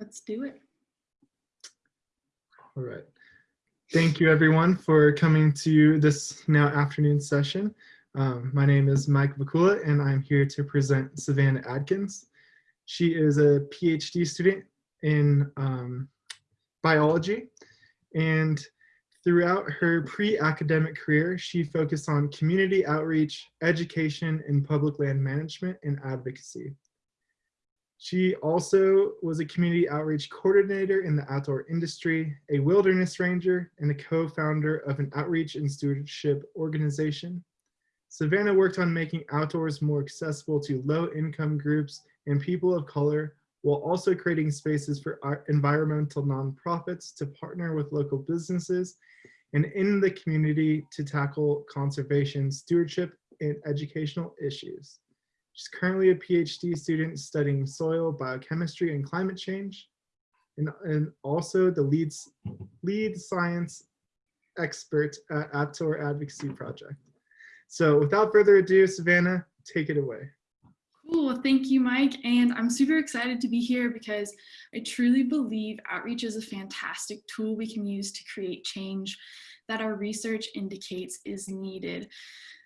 Let's do it. All right. Thank you everyone for coming to this now afternoon session. Um, my name is Mike Vakula and I'm here to present Savannah Adkins. She is a PhD student in um, biology and throughout her pre-academic career, she focused on community outreach, education, and public land management and advocacy. She also was a community outreach coordinator in the outdoor industry, a wilderness ranger, and a co-founder of an outreach and stewardship organization. Savannah worked on making outdoors more accessible to low-income groups and people of color, while also creating spaces for environmental nonprofits to partner with local businesses and in the community to tackle conservation, stewardship, and educational issues. She's currently a PhD student studying soil biochemistry and climate change, and, and also the lead, lead science expert at Outdoor Advocacy Project. So without further ado, Savannah, take it away. Cool, thank you, Mike. And I'm super excited to be here because I truly believe outreach is a fantastic tool we can use to create change that our research indicates is needed.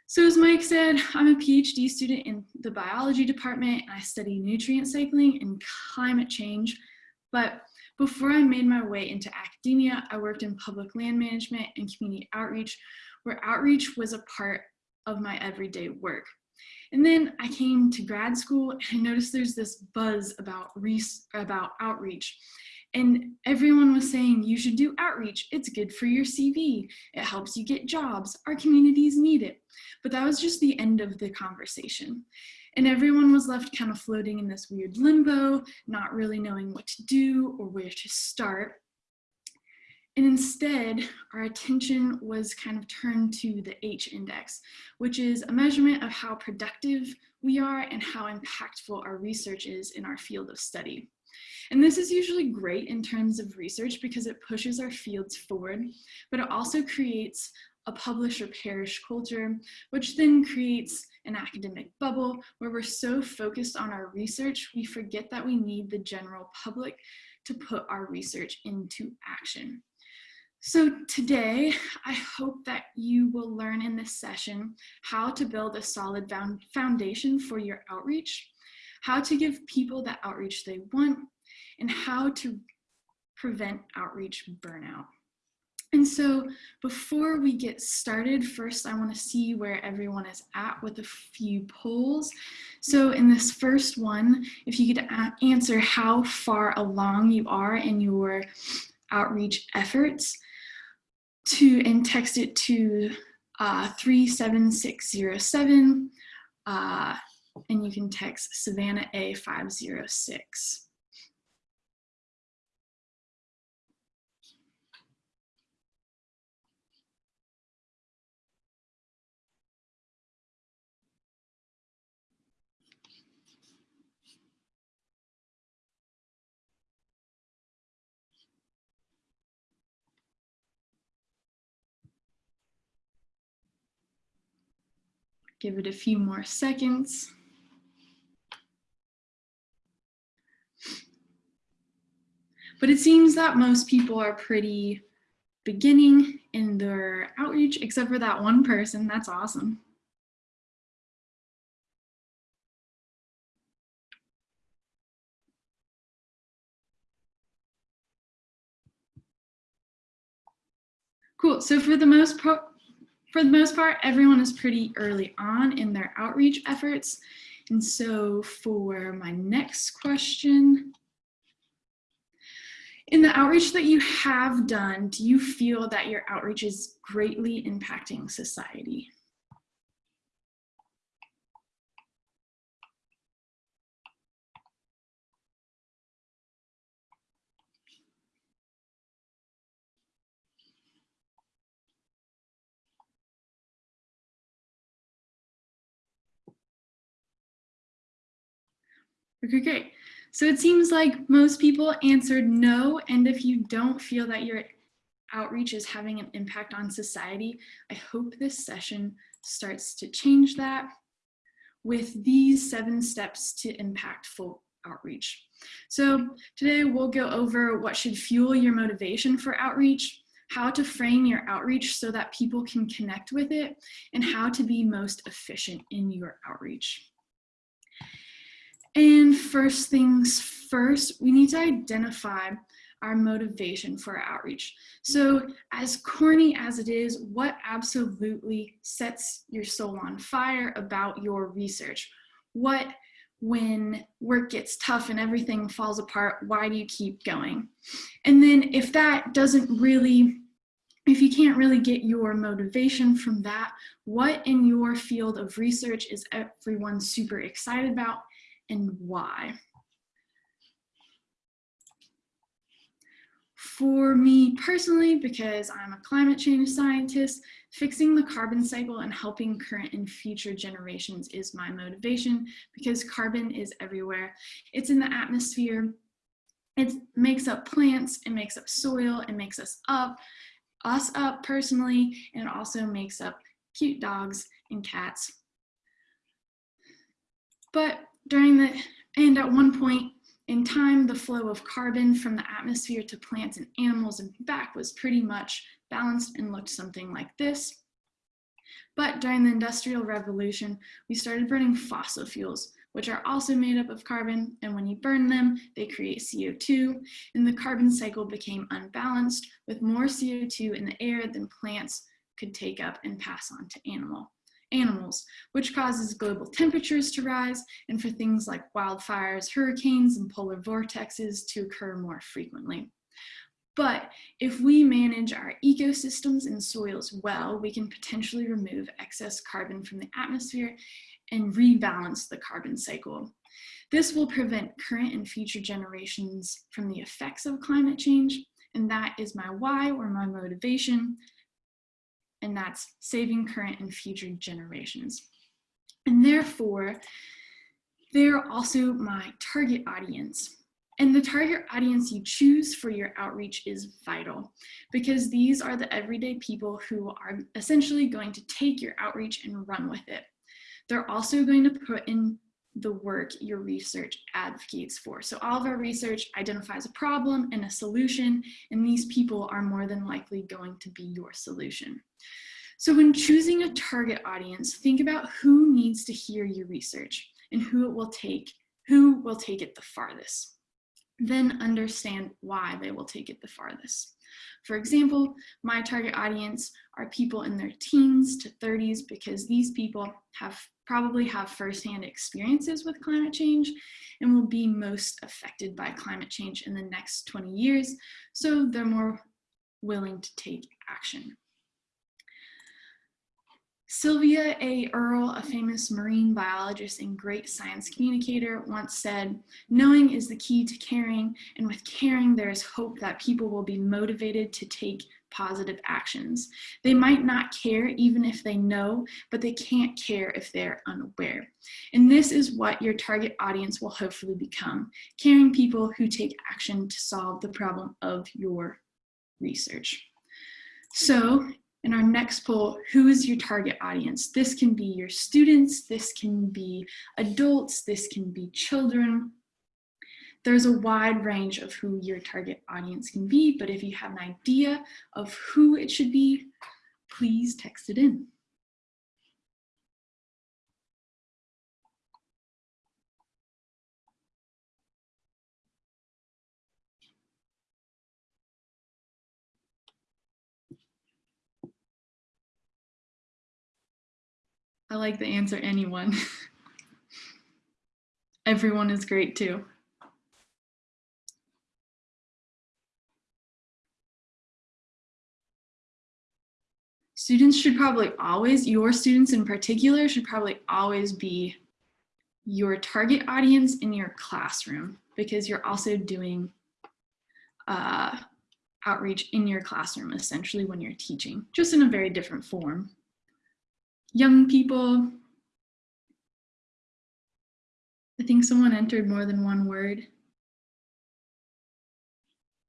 So as Mike said, I'm a PhD student in the biology department. I study nutrient cycling and climate change. But before I made my way into academia, I worked in public land management and community outreach, where outreach was a part of my everyday work. And then I came to grad school and I noticed there's this buzz about, about outreach. And everyone was saying, you should do outreach. It's good for your CV. It helps you get jobs. Our communities need it. But that was just the end of the conversation. And everyone was left kind of floating in this weird limbo, not really knowing what to do or where to start. And instead, our attention was kind of turned to the H index, which is a measurement of how productive we are and how impactful our research is in our field of study. And this is usually great in terms of research because it pushes our fields forward, but it also creates a publish or perish culture, which then creates an academic bubble where we're so focused on our research, we forget that we need the general public to put our research into action. So today, I hope that you will learn in this session how to build a solid foundation for your outreach, how to give people the outreach they want, and how to prevent outreach burnout. And so before we get started, first I wanna see where everyone is at with a few polls. So in this first one, if you could answer how far along you are in your outreach efforts to and text it to uh, 37607 uh, and you can text Savannah A506. Give it a few more seconds. But it seems that most people are pretty beginning in their outreach, except for that one person. That's awesome. Cool. So for the most part, for the most part, everyone is pretty early on in their outreach efforts. And so for my next question, in the outreach that you have done, do you feel that your outreach is greatly impacting society? Okay, great. So it seems like most people answered no. And if you don't feel that your outreach is having an impact on society, I hope this session starts to change that with these seven steps to impactful outreach. So today we'll go over what should fuel your motivation for outreach, how to frame your outreach so that people can connect with it, and how to be most efficient in your outreach. And first things first, we need to identify our motivation for outreach. So as corny as it is, what absolutely sets your soul on fire about your research? What, when work gets tough and everything falls apart, why do you keep going? And then if that doesn't really, if you can't really get your motivation from that, what in your field of research is everyone super excited about and why? For me personally, because I'm a climate change scientist, fixing the carbon cycle and helping current and future generations is my motivation because carbon is everywhere. It's in the atmosphere. It makes up plants, it makes up soil, it makes us up, us up personally, and it also makes up cute dogs and cats. But during the, and at one point, in time, the flow of carbon from the atmosphere to plants and animals and back was pretty much balanced and looked something like this. But during the Industrial Revolution, we started burning fossil fuels, which are also made up of carbon, and when you burn them, they create CO2, and the carbon cycle became unbalanced, with more CO2 in the air than plants could take up and pass on to animal animals, which causes global temperatures to rise and for things like wildfires, hurricanes, and polar vortexes to occur more frequently. But if we manage our ecosystems and soils well, we can potentially remove excess carbon from the atmosphere and rebalance the carbon cycle. This will prevent current and future generations from the effects of climate change, and that is my why or my motivation and that's saving current and future generations. And therefore, they're also my target audience. And the target audience you choose for your outreach is vital because these are the everyday people who are essentially going to take your outreach and run with it. They're also going to put in the work your research advocates for. So all of our research identifies a problem and a solution, and these people are more than likely going to be your solution. So when choosing a target audience, think about who needs to hear your research and who it will take, who will take it the farthest. Then understand why they will take it the farthest. For example, my target audience are people in their teens to 30s because these people have probably have firsthand experiences with climate change and will be most affected by climate change in the next 20 years, so they're more willing to take action. Sylvia A. Earle, a famous marine biologist and great science communicator, once said, knowing is the key to caring, and with caring, there is hope that people will be motivated to take positive actions. They might not care even if they know, but they can't care if they're unaware. And this is what your target audience will hopefully become, caring people who take action to solve the problem of your research. So in our next poll, who is your target audience? This can be your students, this can be adults, this can be children. There's a wide range of who your target audience can be, but if you have an idea of who it should be, please text it in. I like the answer anyone. Everyone is great too. Students should probably always, your students in particular, should probably always be your target audience in your classroom because you're also doing uh, outreach in your classroom essentially when you're teaching, just in a very different form young people. I think someone entered more than one word.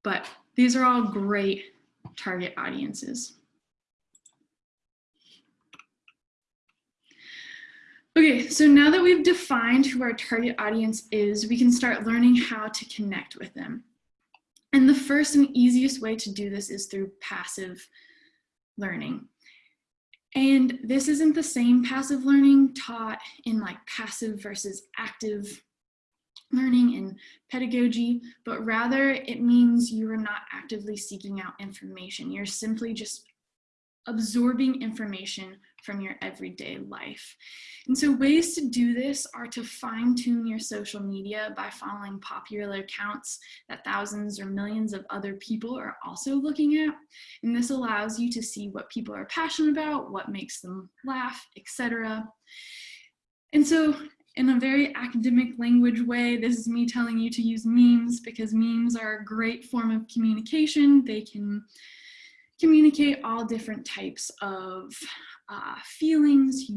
But these are all great target audiences. Okay, so now that we've defined who our target audience is, we can start learning how to connect with them. And the first and easiest way to do this is through passive learning. And this isn't the same passive learning taught in like passive versus active learning in pedagogy, but rather it means you are not actively seeking out information. You're simply just absorbing information from your everyday life. And so ways to do this are to fine tune your social media by following popular accounts that thousands or millions of other people are also looking at. And this allows you to see what people are passionate about, what makes them laugh, etc. And so in a very academic language way, this is me telling you to use memes because memes are a great form of communication. They can communicate all different types of uh, feelings.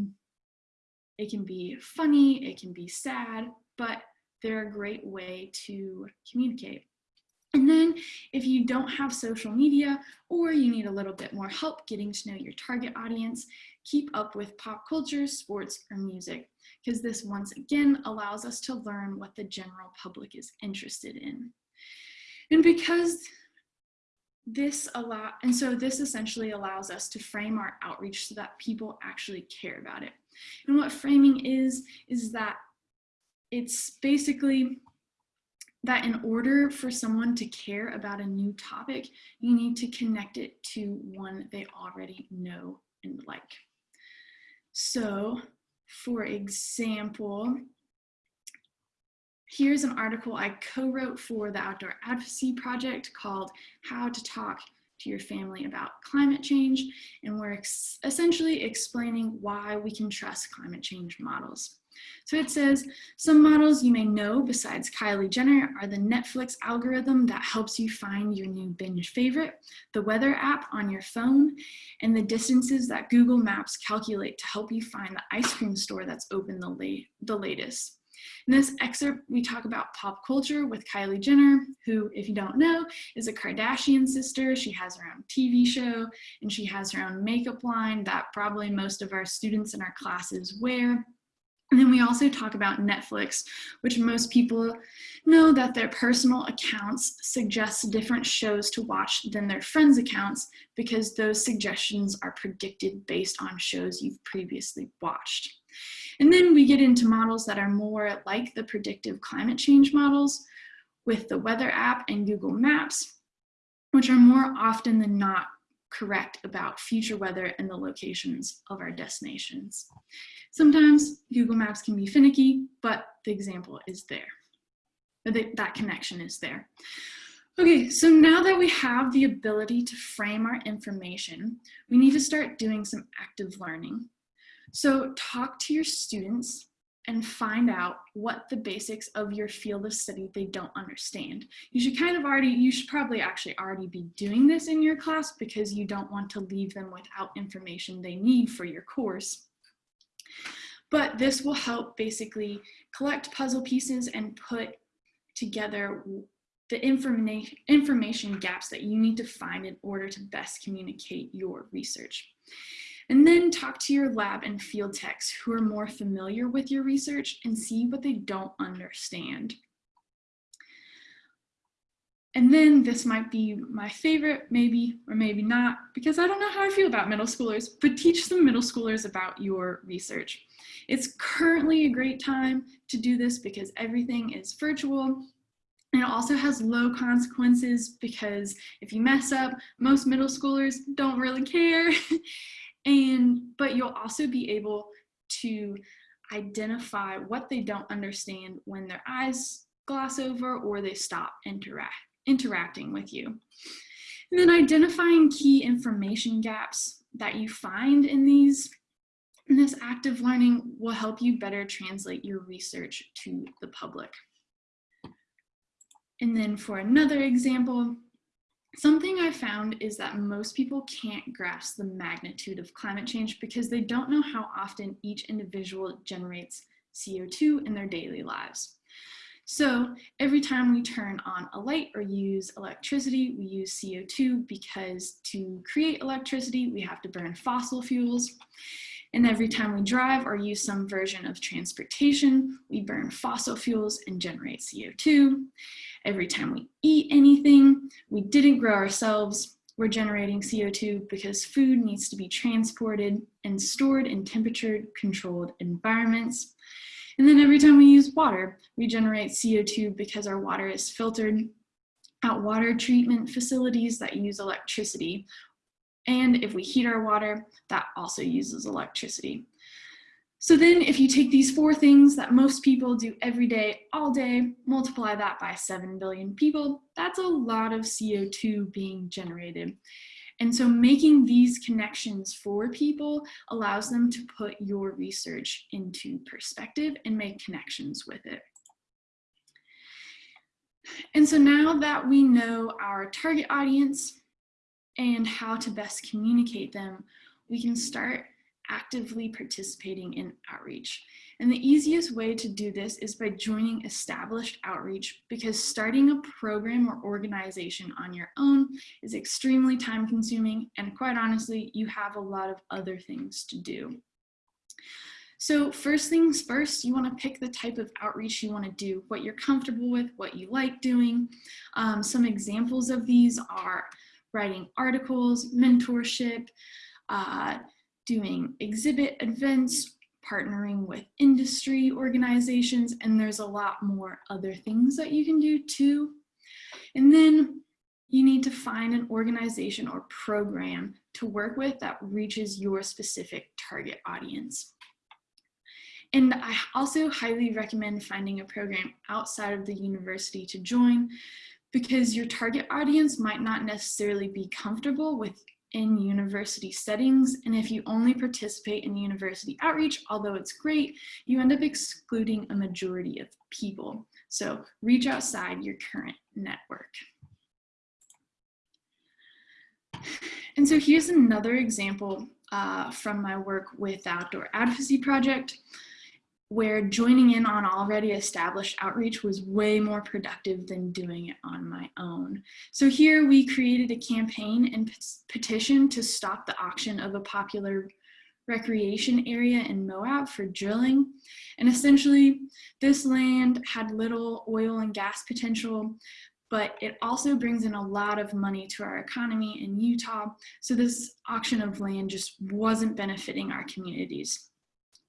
It can be funny, it can be sad, but they're a great way to communicate. And then if you don't have social media or you need a little bit more help getting to know your target audience, keep up with pop culture, sports, or music, because this once again allows us to learn what the general public is interested in. And because this allow and so this essentially allows us to frame our outreach so that people actually care about it. And what framing is, is that it's basically that in order for someone to care about a new topic, you need to connect it to one they already know and like. So for example, Here's an article I co-wrote for the Outdoor Advocacy Project called How to Talk to Your Family About Climate Change. And we're ex essentially explaining why we can trust climate change models. So it says, some models you may know besides Kylie Jenner are the Netflix algorithm that helps you find your new binge favorite, the weather app on your phone, and the distances that Google Maps calculate to help you find the ice cream store that's open the, late, the latest. In this excerpt, we talk about pop culture with Kylie Jenner, who, if you don't know, is a Kardashian sister. She has her own TV show and she has her own makeup line that probably most of our students in our classes wear. And then we also talk about Netflix, which most people know that their personal accounts suggest different shows to watch than their friends' accounts because those suggestions are predicted based on shows you've previously watched. And then we get into models that are more like the predictive climate change models with the weather app and Google Maps, which are more often than not correct about future weather and the locations of our destinations. Sometimes Google Maps can be finicky, but the example is there. That connection is there. Okay, so now that we have the ability to frame our information, we need to start doing some active learning. So talk to your students and find out what the basics of your field of study they don't understand. You should kind of already, you should probably actually already be doing this in your class because you don't want to leave them without information they need for your course. But this will help basically collect puzzle pieces and put together the information information gaps that you need to find in order to best communicate your research. And then talk to your lab and field techs who are more familiar with your research and see what they don't understand. And then this might be my favorite, maybe or maybe not, because I don't know how I feel about middle schoolers, but teach some middle schoolers about your research. It's currently a great time to do this because everything is virtual and it also has low consequences because if you mess up, most middle schoolers don't really care. And, but you'll also be able to identify what they don't understand when their eyes gloss over or they stop interact, interacting with you. And then identifying key information gaps that you find in these in this active learning will help you better translate your research to the public. And then for another example, Something I found is that most people can't grasp the magnitude of climate change because they don't know how often each individual generates CO2 in their daily lives. So every time we turn on a light or use electricity, we use CO2 because to create electricity, we have to burn fossil fuels. And every time we drive or use some version of transportation, we burn fossil fuels and generate CO2. Every time we eat anything we didn't grow ourselves, we're generating CO2 because food needs to be transported and stored in temperature controlled environments. And then every time we use water, we generate CO2 because our water is filtered at water treatment facilities that use electricity and if we heat our water, that also uses electricity. So then if you take these four things that most people do every day, all day, multiply that by 7 billion people, that's a lot of CO2 being generated. And so making these connections for people allows them to put your research into perspective and make connections with it. And so now that we know our target audience, and how to best communicate them, we can start actively participating in outreach. And the easiest way to do this is by joining established outreach because starting a program or organization on your own is extremely time consuming and quite honestly, you have a lot of other things to do. So first things first, you wanna pick the type of outreach you wanna do, what you're comfortable with, what you like doing. Um, some examples of these are writing articles, mentorship, uh, doing exhibit events, partnering with industry organizations, and there's a lot more other things that you can do too. And then you need to find an organization or program to work with that reaches your specific target audience. And I also highly recommend finding a program outside of the university to join because your target audience might not necessarily be comfortable with in university settings. And if you only participate in university outreach, although it's great, you end up excluding a majority of people. So reach outside your current network. And so here's another example uh, from my work with Outdoor Advocacy Project where joining in on already established outreach was way more productive than doing it on my own. So here we created a campaign and petition to stop the auction of a popular recreation area in Moab for drilling. And essentially this land had little oil and gas potential, but it also brings in a lot of money to our economy in Utah. So this auction of land just wasn't benefiting our communities.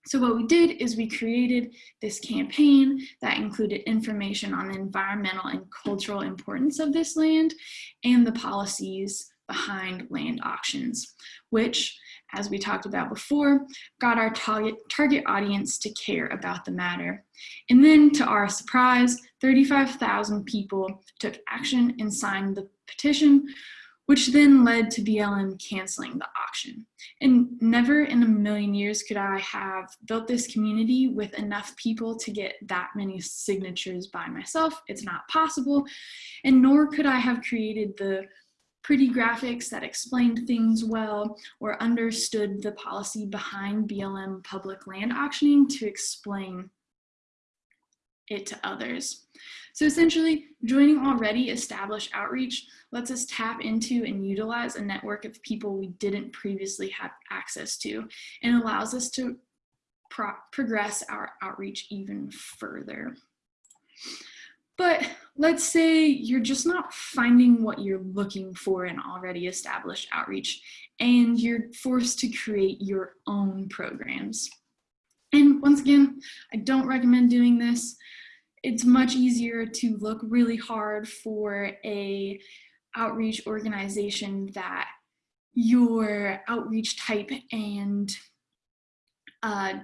So what we did is we created this campaign that included information on the environmental and cultural importance of this land and the policies behind land auctions, which, as we talked about before, got our target, target audience to care about the matter. And then to our surprise, 35,000 people took action and signed the petition, which then led to BLM canceling the auction. And never in a million years could I have built this community with enough people to get that many signatures by myself. It's not possible. And nor could I have created the pretty graphics that explained things well or understood the policy behind BLM public land auctioning to explain it to others. So essentially, joining already established outreach lets us tap into and utilize a network of people we didn't previously have access to and allows us to pro progress our outreach even further. But let's say you're just not finding what you're looking for in already established outreach and you're forced to create your own programs. And once again, I don't recommend doing this it's much easier to look really hard for a outreach organization that your outreach type and uh,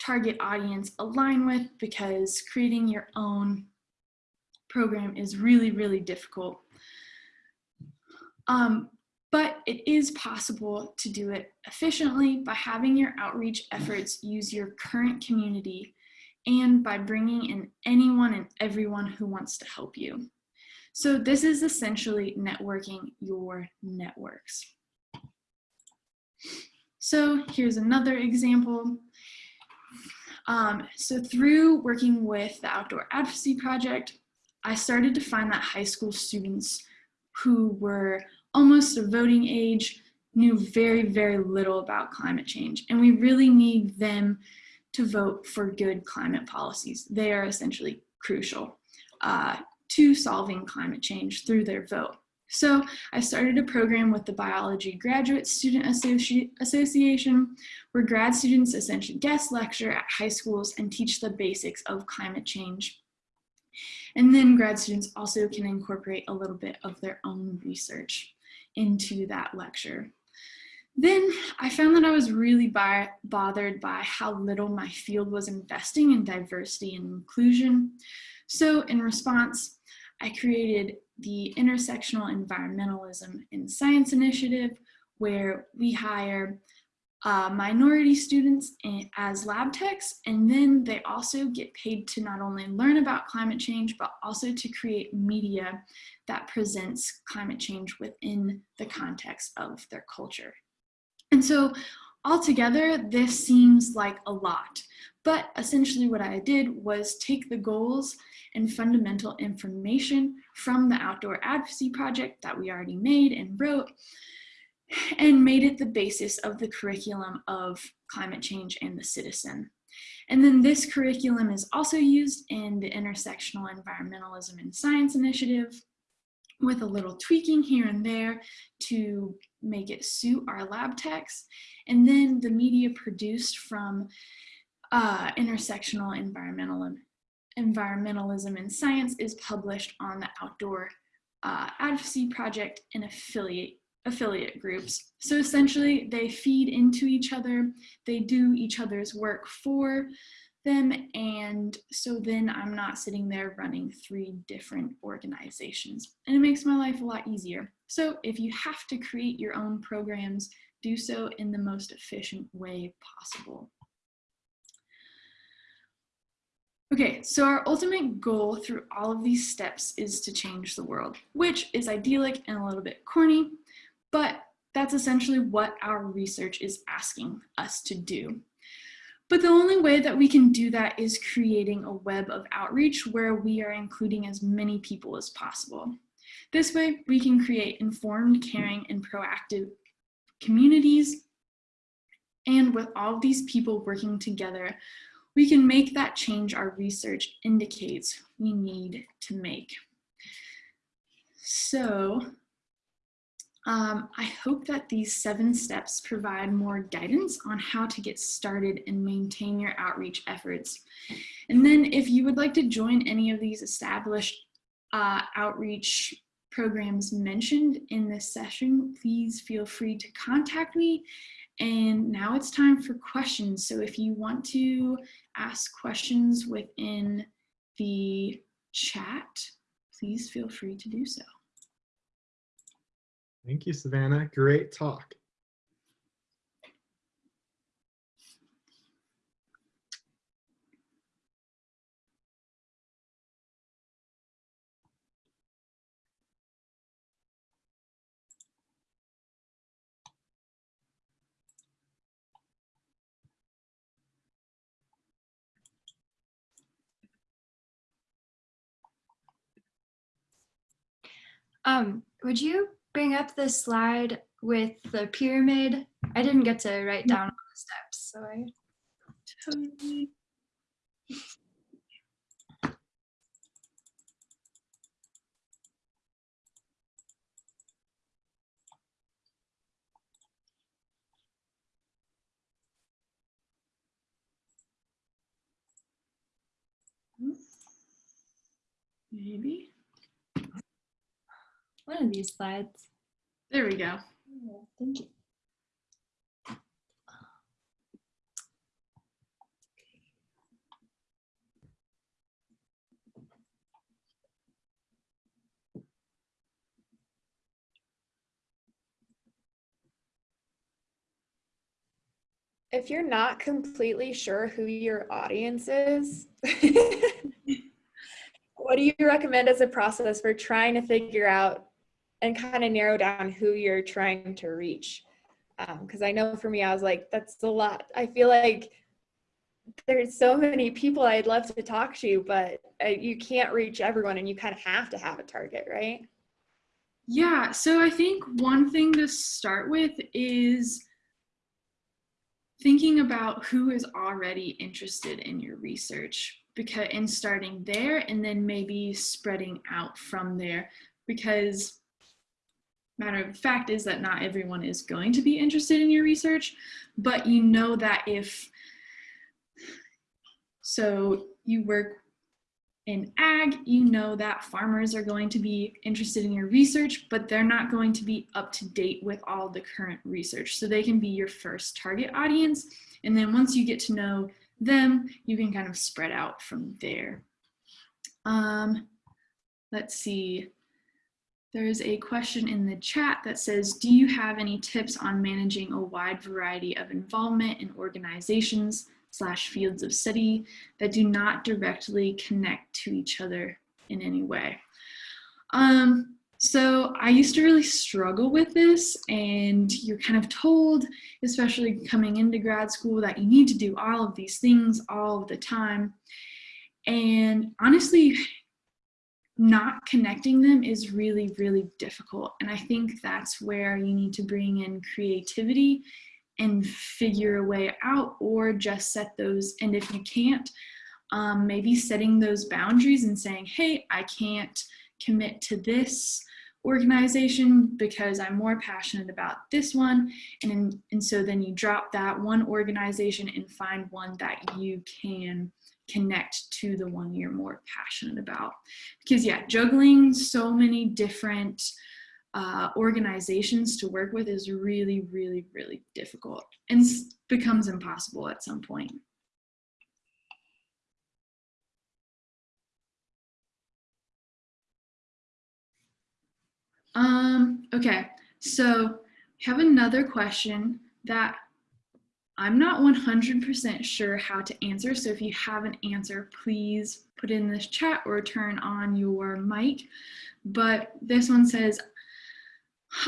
target audience align with because creating your own program is really, really difficult. Um, but it is possible to do it efficiently by having your outreach efforts use your current community and by bringing in anyone and everyone who wants to help you. So this is essentially networking your networks. So here's another example. Um, so through working with the Outdoor Advocacy Project, I started to find that high school students who were almost a voting age knew very, very little about climate change. And we really need them to vote for good climate policies. They are essentially crucial uh, to solving climate change through their vote. So I started a program with the Biology Graduate Student Associ Association where grad students essentially guest lecture at high schools and teach the basics of climate change. And then grad students also can incorporate a little bit of their own research into that lecture. Then I found that I was really by, bothered by how little my field was investing in diversity and inclusion. So in response, I created the Intersectional Environmentalism in Science Initiative, where we hire uh, minority students as lab techs, and then they also get paid to not only learn about climate change, but also to create media that presents climate change within the context of their culture. And so altogether, this seems like a lot, but essentially what I did was take the goals and fundamental information from the outdoor advocacy project that we already made and wrote and made it the basis of the curriculum of climate change and the citizen. And then this curriculum is also used in the Intersectional Environmentalism and Science Initiative with a little tweaking here and there to make it suit our lab techs. And then the media produced from uh, intersectional environmental, environmentalism and science is published on the Outdoor uh, Advocacy Project and affiliate affiliate groups. So essentially they feed into each other, they do each other's work for them and so then I'm not sitting there running three different organizations and it makes my life a lot easier. So if you have to create your own programs, do so in the most efficient way possible. Okay, so our ultimate goal through all of these steps is to change the world, which is idyllic and a little bit corny, but that's essentially what our research is asking us to do. But the only way that we can do that is creating a web of outreach where we are including as many people as possible. This way, we can create informed, caring, and proactive communities. And with all these people working together, we can make that change our research indicates we need to make. So um, I hope that these seven steps provide more guidance on how to get started and maintain your outreach efforts. And then if you would like to join any of these established uh, outreach programs mentioned in this session, please feel free to contact me and now it's time for questions. So if you want to ask questions within the chat, please feel free to do so. Thank you, Savannah. Great talk. Um, would you bring up the slide with the pyramid? I didn't get to write mm. down all the steps, so I. Totally. Maybe. One of these slides. There we go. Thank you. if you're not completely sure who your audience is, what do you recommend as a process for trying to figure out and kind of narrow down who you're trying to reach? Because um, I know for me, I was like, that's a lot. I feel like there's so many people I'd love to talk to, but uh, you can't reach everyone and you kind of have to have a target, right? Yeah, so I think one thing to start with is thinking about who is already interested in your research because and starting there and then maybe spreading out from there because matter of fact is that not everyone is going to be interested in your research but you know that if so you work in ag, you know that farmers are going to be interested in your research, but they're not going to be up to date with all the current research. So they can be your first target audience. And then once you get to know them, you can kind of spread out from there. Um, let's see. There's a question in the chat that says, do you have any tips on managing a wide variety of involvement in organizations slash fields of study that do not directly connect to each other in any way. Um, so I used to really struggle with this and you're kind of told, especially coming into grad school, that you need to do all of these things all of the time. And honestly, not connecting them is really, really difficult. And I think that's where you need to bring in creativity and figure a way out or just set those and if you can't um, maybe setting those boundaries and saying hey I can't commit to this organization because I'm more passionate about this one and and so then you drop that one organization and find one that you can connect to the one you're more passionate about because yeah juggling so many different uh, organizations to work with is really, really, really difficult and becomes impossible at some point. Um, okay, so have another question that I'm not 100% sure how to answer. So if you have an answer, please put in this chat or turn on your mic. But this one says,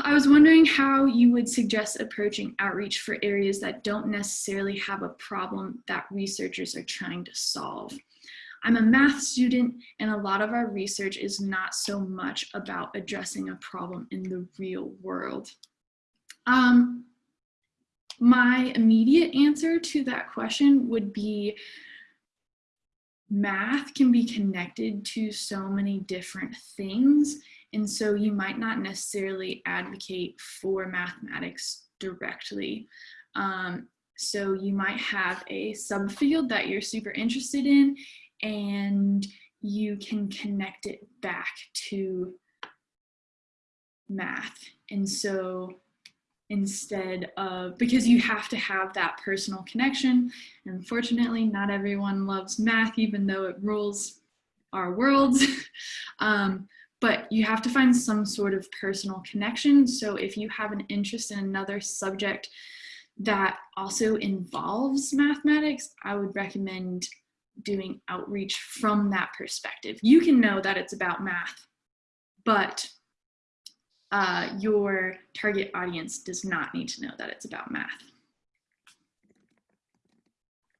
I was wondering how you would suggest approaching outreach for areas that don't necessarily have a problem that researchers are trying to solve. I'm a math student and a lot of our research is not so much about addressing a problem in the real world. Um, my immediate answer to that question would be math can be connected to so many different things and so you might not necessarily advocate for mathematics directly. Um, so you might have a subfield that you're super interested in and you can connect it back to math. And so instead of, because you have to have that personal connection. Unfortunately, not everyone loves math, even though it rules our worlds. um, but you have to find some sort of personal connection. So if you have an interest in another subject that also involves mathematics, I would recommend doing outreach from that perspective. You can know that it's about math, but uh, your target audience does not need to know that it's about math.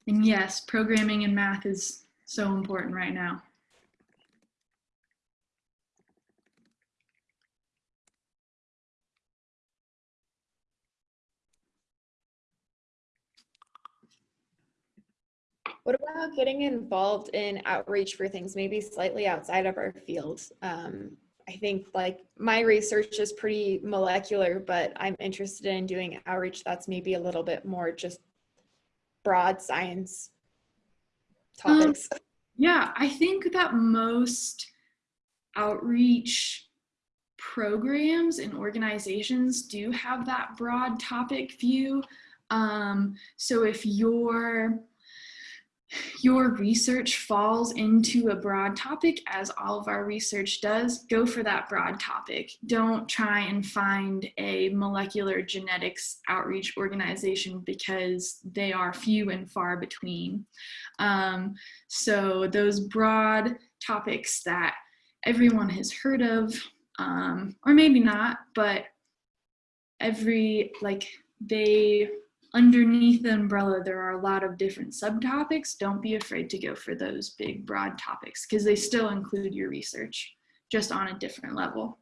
And yes, programming and math is so important right now. What about getting involved in outreach for things maybe slightly outside of our field? Um, I think like my research is pretty molecular, but I'm interested in doing outreach that's maybe a little bit more just broad science Um, topics. Yeah, I think that most outreach programs and organizations do have that broad topic view. Um, so if you're your research falls into a broad topic, as all of our research does, go for that broad topic. Don't try and find a molecular genetics outreach organization because they are few and far between. Um, so those broad topics that everyone has heard of, um, or maybe not, but every, like, they underneath the umbrella, there are a lot of different subtopics. Don't be afraid to go for those big, broad topics because they still include your research, just on a different level.